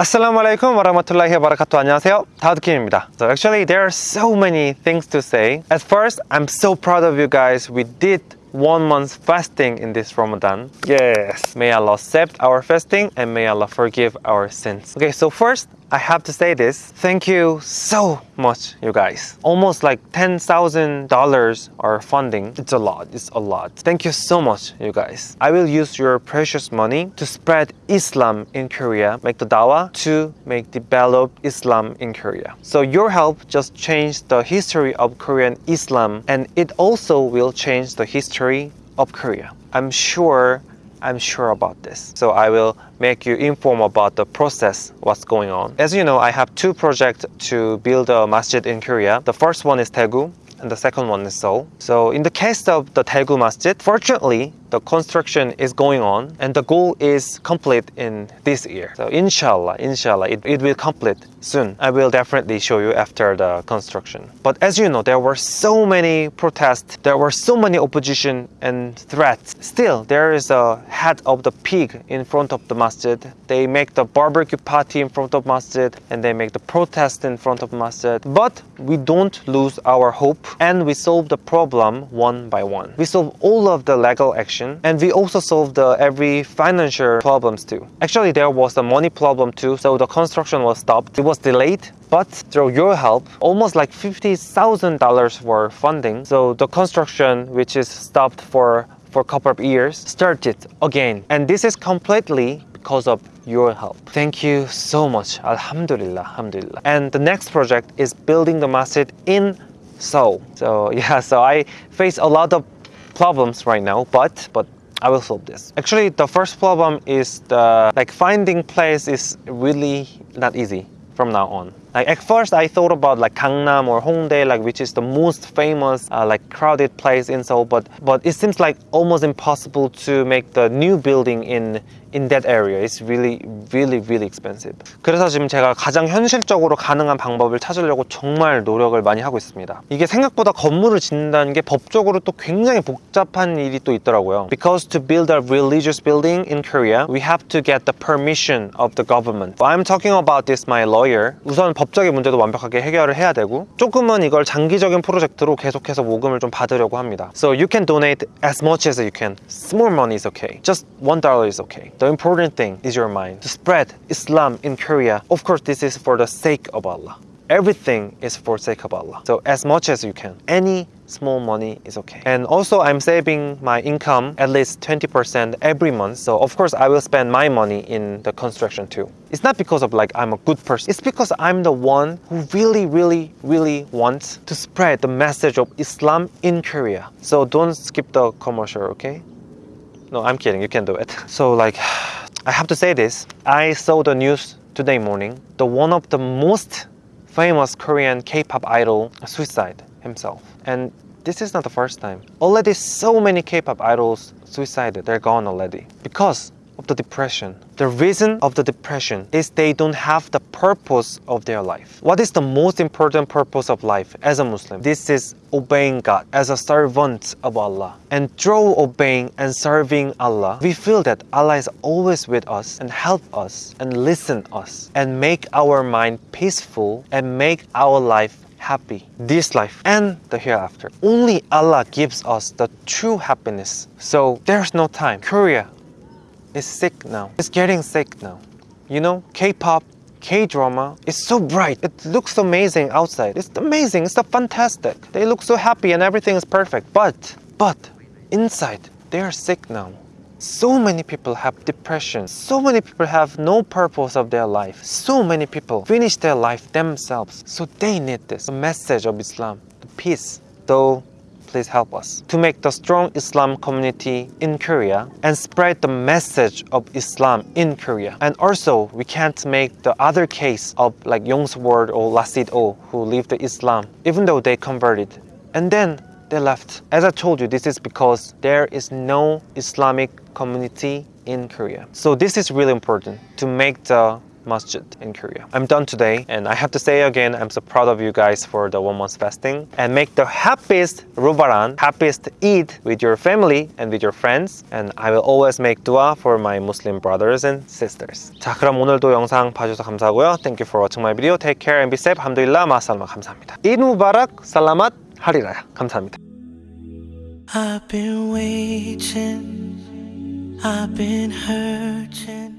Assalamu alaikum warahmatullahi wabarakatuh. 안녕하세요. 다우드킴입니다. So actually there are so many things to say. At first, I'm so proud of you guys. We did one month fasting in this Ramadan. Yes. May Allah accept our fasting and may Allah forgive our sins. Okay, so first, I have to say this. Thank you so much, you guys. Almost like $10,000 are funding. It's a lot. It's a lot. Thank you so much, you guys. I will use your precious money to spread Islam in Korea, make the dawah to make develop Islam in Korea. So your help just changed the history of Korean Islam and it also will change the history of Korea. I'm sure I'm sure about this. So I will make you inform about the process, what's going on. As you know, I have two projects to build a masjid in Korea. The first one is Daegu and the second one is Seoul. So in the case of the Daegu masjid, fortunately, the construction is going on and the goal is complete in this year. So inshallah, inshallah, it, it will complete soon. I will definitely show you after the construction. But as you know, there were so many protests, there were so many opposition and threats. Still, there is a head of the pig in front of the masjid. They make the barbecue party in front of masjid and they make the protest in front of masjid. But we don't lose our hope and we solve the problem one by one. We solve all of the legal action and we also solved uh, every financial problems too. Actually, there was a money problem too, so the construction was stopped. It was delayed, but through your help, almost like $50,000 were funding. So the construction, which is stopped for for a couple of years, started again. And this is completely because of your help. Thank you so much. Alhamdulillah, alhamdulillah. And the next project is building the masjid in Seoul. So yeah, so I face a lot of problems right now, but but I will solve this. Actually, the first problem is the like finding place is really not easy from now on. Like at first I thought about like Gangnam or Hongdae, like which is the most famous uh, like crowded place in Seoul, but but it seems like almost impossible to make the new building in in that area. It's really really really expensive. 그래서 지금 제가 가장 현실적으로 가능한 방법을 찾으려고 정말 노력을 많이 하고 있습니다. 이게 생각보다 건물을 짓는다는 게 법적으로 또 굉장히 복잡한 일이 또 있더라고요. Because to build a religious building in Korea, we have to get the permission of the government. I'm talking about this my lawyer. 우선 법적인 문제도 완벽하게 해결을 해야 되고 조금은 이걸 장기적인 프로젝트로 계속해서 모금을 좀 받으려고 합니다. So you can donate as much as you can. Small money is okay. Just one dollar is okay. The important thing is your mind. To spread Islam in Korea. Of course, this is for the sake of Allah. Everything is for sake of Allah. So as much as you can. Any small money is okay. And also I'm saving my income at least 20% every month. So of course I will spend my money in the construction too. It's not because of like I'm a good person. It's because I'm the one who really, really, really wants to spread the message of Islam in Korea. So don't skip the commercial, okay? No, I'm kidding. You can do it. So like, I have to say this. I saw the news today morning. The one of the most famous Korean K-pop idol suicide himself. And this is not the first time. Already so many K-pop idols suicided. They're gone already. Because of the depression. The reason of the depression is they don't have the purpose of their life. What is the most important purpose of life as a Muslim? This is obeying God as a servant of Allah. And through obeying and serving Allah, we feel that Allah is always with us and help us and listen us and make our mind peaceful and make our life happy this life and the hereafter. Only Allah gives us the true happiness. So there's no time. Korea is sick now. It's getting sick now. You know, K-pop, K-drama is so bright. It looks amazing outside. It's amazing. It's fantastic. They look so happy and everything is perfect. But, but, inside, they are sick now. So many people have depression. So many people have no purpose of their life. So many people finish their life themselves. So they need this, the message of Islam, the peace. Though please help us to make the strong Islam community in Korea and spread the message of Islam in Korea. And also, we can't make the other case of like Yongsword or Lasid O who lived Islam, even though they converted. And then they left. As I told you, this is because there is no Islamic community in Korea. So this is really important to make the masjid in Korea. I'm done today and I have to say again, I'm so proud of you guys for the one month fasting and make the happiest Rubaran, happiest Eid with your family and with your friends and I will always make dua for my Muslim brothers and sisters. 자 그럼 오늘도 영상 봐주셔서 감사하고요. Thank you for watching my video. Take care and be safe. 함두일라 마살마 감사합니다. Eid Mubarak, 살라맛, 하리라야. 감사합니다. I've been waiting, I've been hurting.